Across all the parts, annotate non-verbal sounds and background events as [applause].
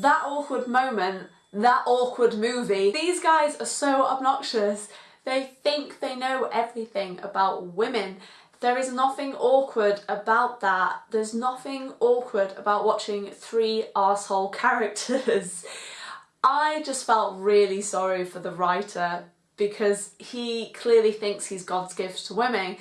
that awkward moment, that awkward movie. These guys are so obnoxious. They think they know everything about women. There is nothing awkward about that. There's nothing awkward about watching three arsehole characters. I just felt really sorry for the writer because he clearly thinks he's God's gift to women.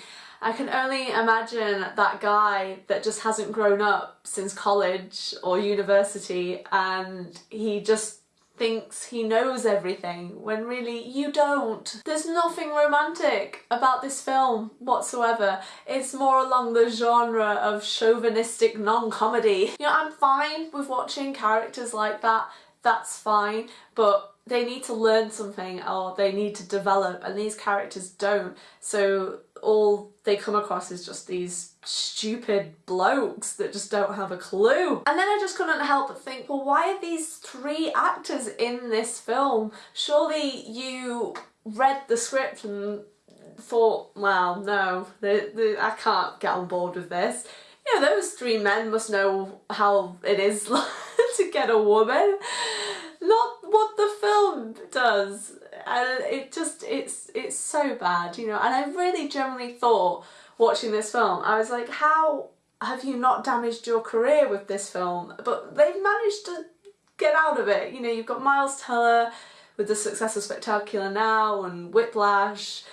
I can only imagine that guy that just hasn't grown up since college or university and he just thinks he knows everything when really you don't. There's nothing romantic about this film whatsoever. It's more along the genre of chauvinistic non-comedy. You know, I'm fine with watching characters like that, that's fine, but they need to learn something or they need to develop and these characters don't. So all they come across is just these stupid blokes that just don't have a clue. And then I just couldn't help but think, well, why are these three actors in this film? Surely you read the script and thought, well, no, they, they, I can't get on board with this. You know, those three men must know how it is [laughs] to get a woman. Not what the film does it just it's it's so bad you know and I really generally thought watching this film I was like how have you not damaged your career with this film? But they've managed to get out of it you know you've got Miles Teller with the success of Spectacular Now and Whiplash.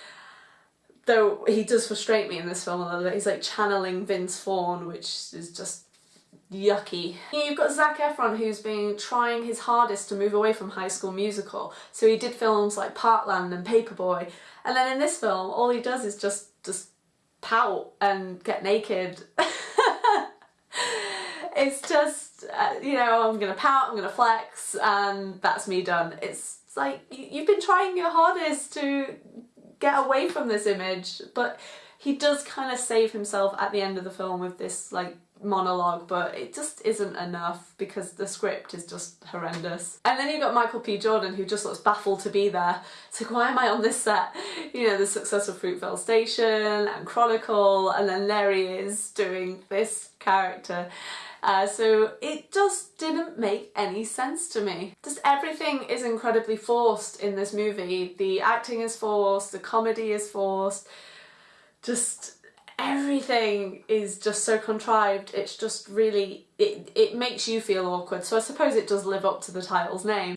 Though he does frustrate me in this film a little bit he's like channeling Vince Vaughn which is just yucky. You've got Zac Efron who's been trying his hardest to move away from High School Musical. So he did films like Parkland and Paperboy and then in this film all he does is just just pout and get naked. [laughs] it's just, uh, you know, I'm gonna pout, I'm gonna flex and that's me done. It's, it's like you've been trying your hardest to get away from this image but he does kind of save himself at the end of the film with this like monologue but it just isn't enough because the script is just horrendous. And then you've got Michael B Jordan who just looks baffled to be there. It's like why am I on this set? [laughs] You know the success of Fruitvale Station and Chronicle and then there he is doing this character. Uh, so it just didn't make any sense to me. Just everything is incredibly forced in this movie. The acting is forced, the comedy is forced, just everything is just so contrived it's just really it, it makes you feel awkward so I suppose it does live up to the title's name.